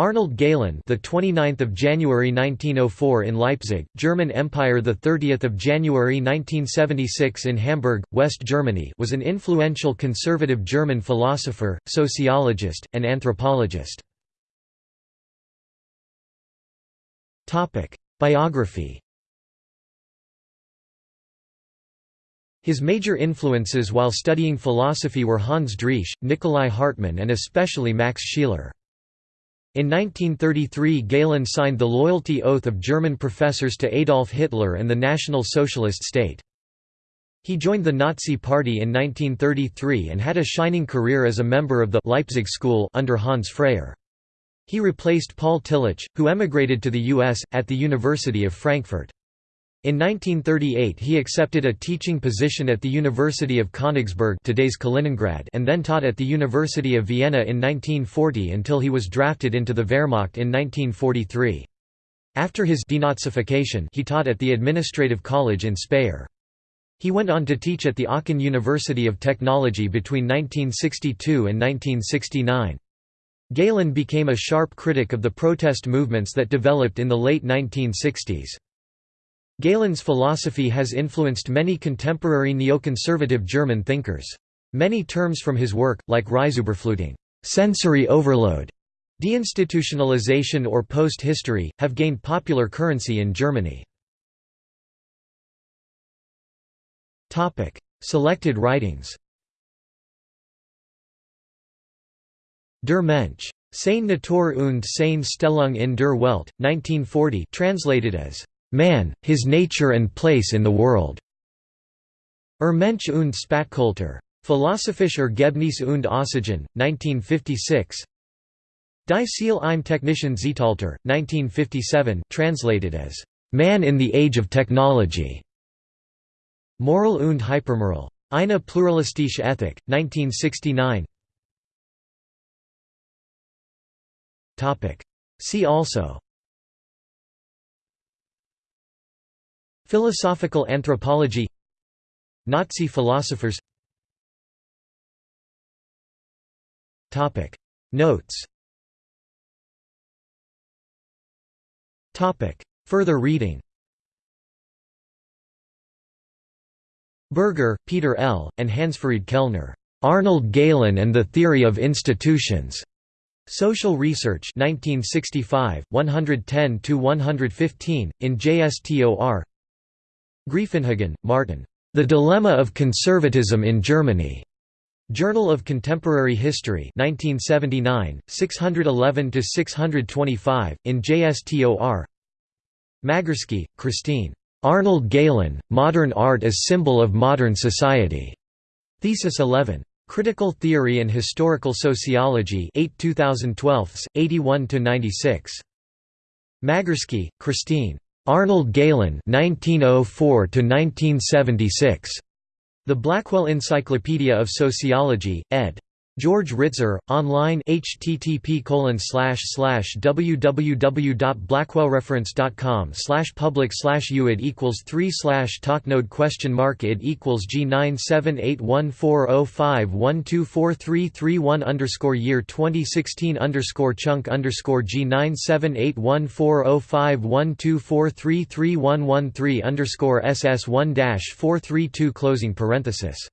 Arnold Gehlen, the 29th of January 1904 in Leipzig, German Empire, the 30th of January 1976 in Hamburg, West Germany, was an influential conservative German philosopher, sociologist, and anthropologist. Topic: Biography. His major influences while studying philosophy were Hans Driesch, Nikolai Hartmann and especially Max Scheler. In 1933 Gehlen signed the loyalty oath of German professors to Adolf Hitler and the National Socialist State. He joined the Nazi Party in 1933 and had a shining career as a member of the Leipzig School under Hans Freyer. He replaced Paul Tillich, who emigrated to the U.S., at the University of Frankfurt. In 1938 he accepted a teaching position at the University of Königsberg today's Kaliningrad and then taught at the University of Vienna in 1940 until he was drafted into the Wehrmacht in 1943. After his denazification he taught at the Administrative College in Speyer. He went on to teach at the Aachen University of Technology between 1962 and 1969. Gehlen became a sharp critic of the protest movements that developed in the late 1960s. Gehlen's philosophy has influenced many contemporary neoconservative German thinkers. Many terms from his work, like Reizüberflutung sensory overload", deinstitutionalization or post-history, have gained popular currency in Germany. Selected writings Der Mensch. Seine Natur und seine Stellung in der Welt, 1940 translated as Man, His Nature and Place in the World. Er Mensch und Spätkultur. Philosophische Ergebnis und Aussagen, 1956. Die Ziel im Technischen Zeitalter, 1957 translated as, Man in the Age of Technology. Moral und Hypermoral. Eine pluralistische Ethik, 1969 See also Philosophical anthropology Nazi philosophers Notes Further reading Berger, Peter L., and Hansfried Kellner. Arnold Gehlen and the Theory of Institutions. Social Research 1965, 110–115, in JSTOR Greiffenhagen, Martin. The Dilemma of Conservatism in Germany. Journal of Contemporary History 1979, 611–625, in JSTOR Magerski, Christine. Arnold Gehlen, Modern Art as Symbol of Modern Society. Thesis 11. Critical Theory and Historical Sociology 8 2012, 81–96. Magerski, Christine. Arnold Gehlen (1904–1976), The Blackwell Encyclopedia of Sociology, ed. George Ritzer, online http www.blackwellreference.com public uid equals 3 talknode question mark id equals g 9781405124331 underscore year 2016 underscore chunk underscore g 978140512433113 underscore ss1 432 closing parenthesis